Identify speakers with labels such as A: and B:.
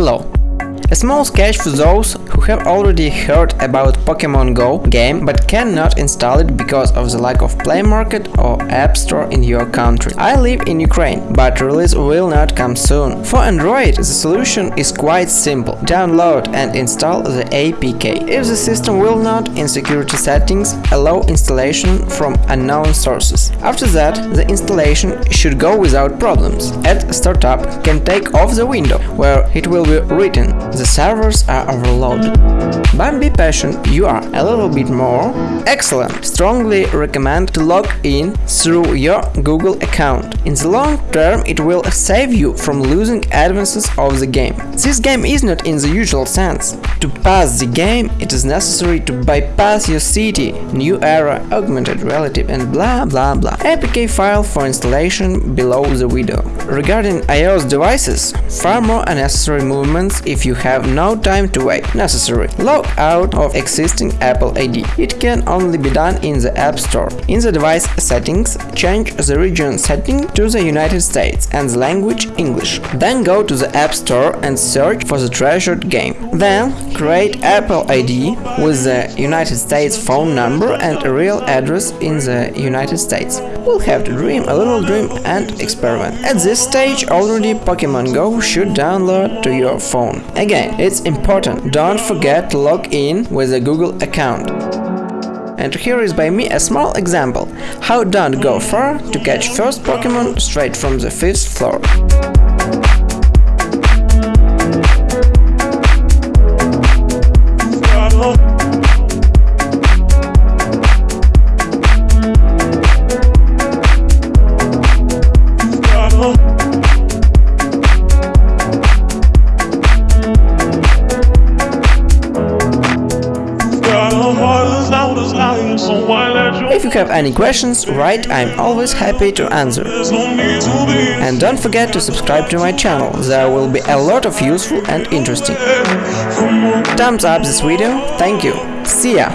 A: hello small sketch for those who have already heard about Pokemon Go game but cannot install it because of the lack of Play Market or App Store in your country. I live in Ukraine, but release will not come soon. For Android, the solution is quite simple. Download and install the APK. If the system will not, in security settings, allow installation from unknown sources. After that, the installation should go without problems. At startup can take off the window, where it will be written the servers are overloaded. But be patient, you are a little bit more. Excellent! Strongly recommend to log in through your Google account. In the long term, it will save you from losing advances of the game. This game is not in the usual sense. To pass the game, it is necessary to bypass your city, new era, augmented reality and blah blah blah. APK file for installation below the video. Regarding iOS devices, far more unnecessary movements if you have no time to wait. Necessary. Log out of existing Apple ID. It can only be done in the App Store. In the device settings, change the region setting to the United States and the language English. Then go to the App Store and search for the treasured game. Then create Apple ID with the United States phone number and a real address in the United States. We'll have to dream a little dream and experiment. At this stage already Pokemon Go should download to your phone. Again, it's important, don't forget to log in with a Google account. And here is by me a small example, how don't go far to catch first Pokemon straight from the 5th floor. If you have any questions, write, I'm always happy to answer. And don't forget to subscribe to my channel, there will be a lot of useful and interesting. Thumbs up this video, thank you, see ya!